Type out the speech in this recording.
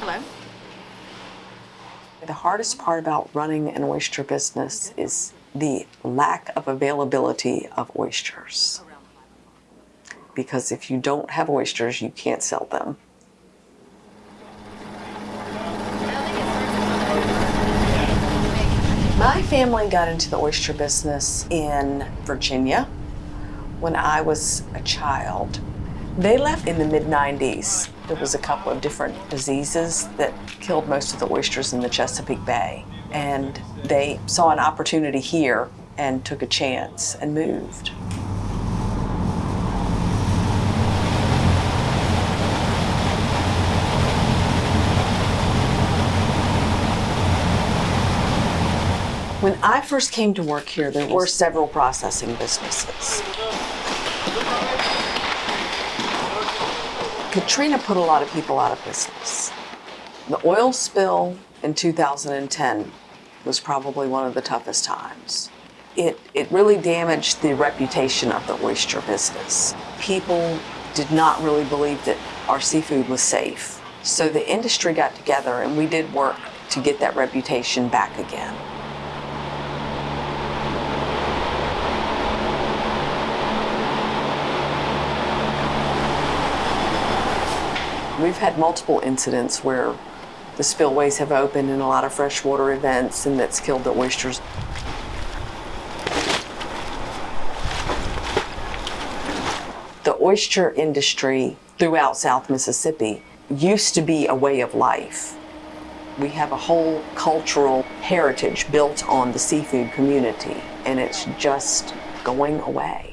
Hello. The hardest part about running an oyster business is the lack of availability of oysters. Because if you don't have oysters, you can't sell them. My family got into the oyster business in Virginia when I was a child. They left in the mid 90s. There was a couple of different diseases that killed most of the oysters in the Chesapeake Bay. And they saw an opportunity here and took a chance and moved. When I first came to work here, there were several processing businesses. Katrina put a lot of people out of business. The oil spill in 2010 was probably one of the toughest times. It, it really damaged the reputation of the oyster business. People did not really believe that our seafood was safe. So the industry got together and we did work to get that reputation back again. We've had multiple incidents where the spillways have opened in a lot of freshwater events and that's killed the oysters. The oyster industry throughout South Mississippi used to be a way of life. We have a whole cultural heritage built on the seafood community and it's just going away.